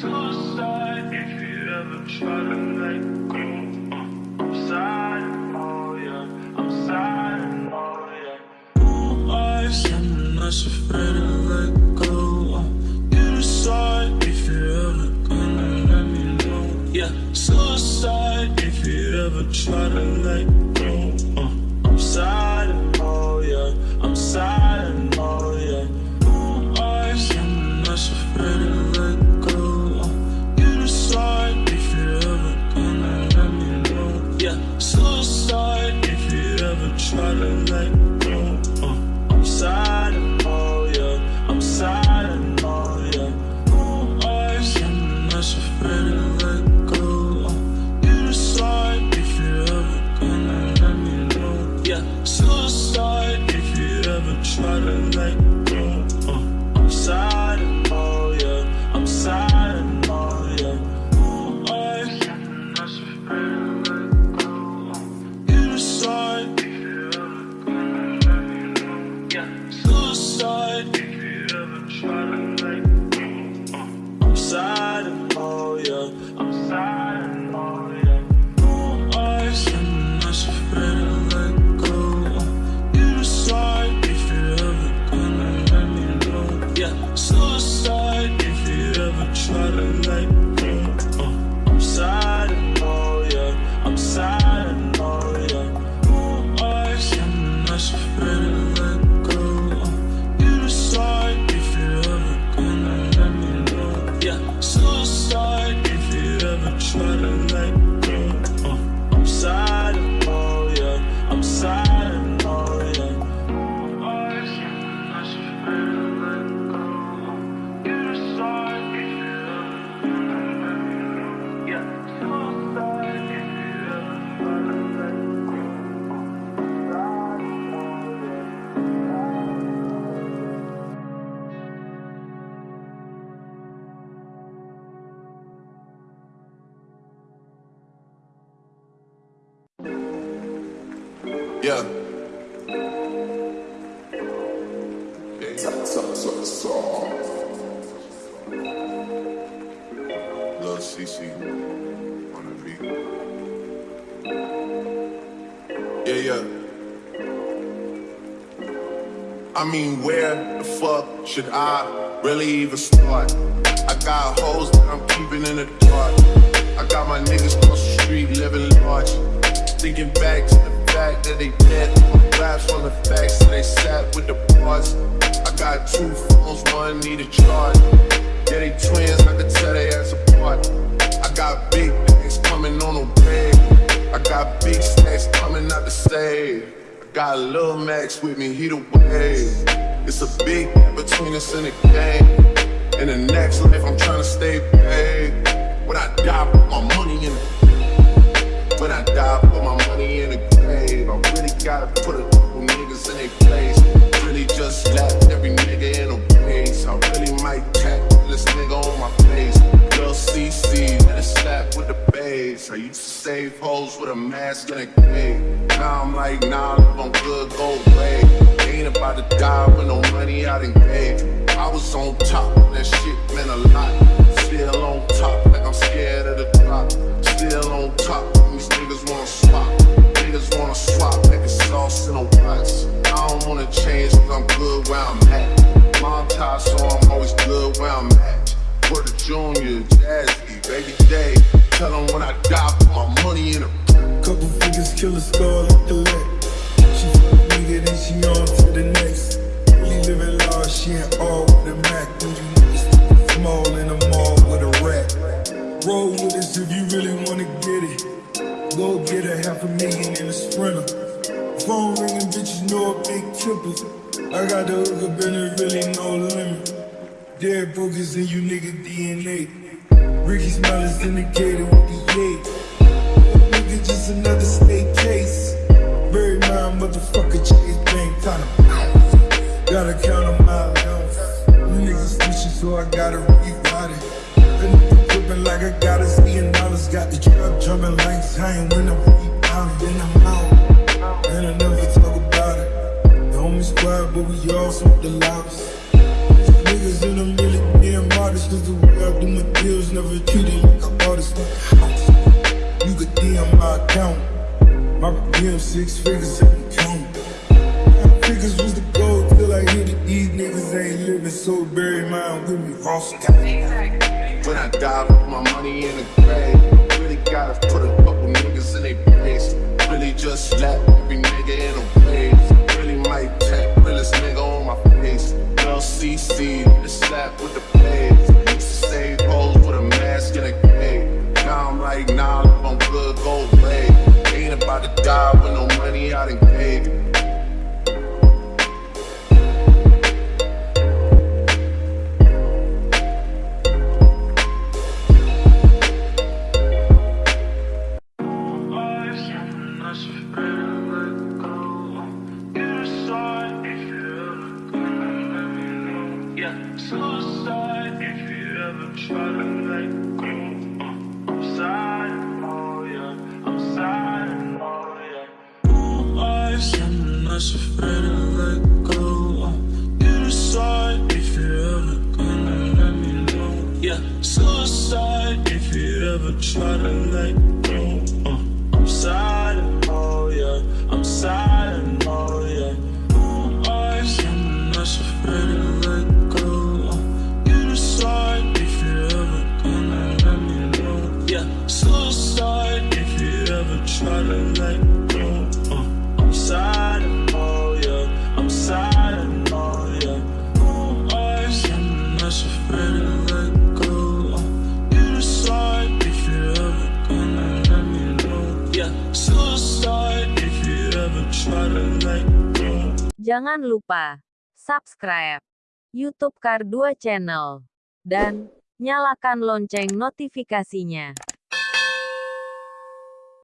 suicide if you ever try to let go. Uh, I'm sad, oh yeah, I'm sad, oh yeah. Not afraid to let go. If you ever gonna let me know. Yeah, suicide if you ever try to let go. Uh, I'm sad, I'm ever Yeah. Lil CC on the beat. Yeah, yeah. I mean, where the fuck should I really even start? I got hoes that I'm keeping in the dark. That they dead. Raps on the facts that they sat with the bars. I got two phones, one need a charge. Yeah, they twins, I could tell they ass apart. I got big things coming on the way. I got big stacks coming out the save. I got Lil Max with me, he the wave. It's a big between us in the game. In the next life, I'm trying to stay paid. When I die, my I used to save hoes with a mask and a cave. Now I'm like, nah, if I'm good, go away. Ain't about to die with no money I done gave. I was on top, that shit meant a lot. Still on top, like I'm scared of the drop. Still on top, these niggas wanna swap. Niggas wanna swap, niggas sauce in a watch. I don't wanna change, cause I'm good where I'm at. Mom tie, so I'm always good where I'm at. Word to Junior, Jazzy, Baby Day. Tell them when I die, put my money in a Couple figures, kill a star like the lick. She a nigga, then she on to the next. Really living large, she ain't all with the Mac. When you small in the mall with a rat. Roll with us if you really wanna get it. Go get a half a million in a sprinter. Phone ringing, bitches know I big tempers. I got the hook up and there really no limit. Dead brokers in you nigga DNA. Ricky Smile is indicated with the eight. Nigga, just another state case. DM my account. My DM six figures, I can count. Figures was the goal till I hit it. These niggas ain't living so bury mine with me. Ross When I die, put my money in the Suicide if you ever try to let go. Uh, I'm sad, oh yeah, I'm sad, oh yeah. Eyes, I'm not afraid to let go. Decide if you ever gonna let me know. Yeah, suicide if you ever try to let. Jangan lupa subscribe YouTube Kar2 Channel dan nyalakan lonceng notifikasinya.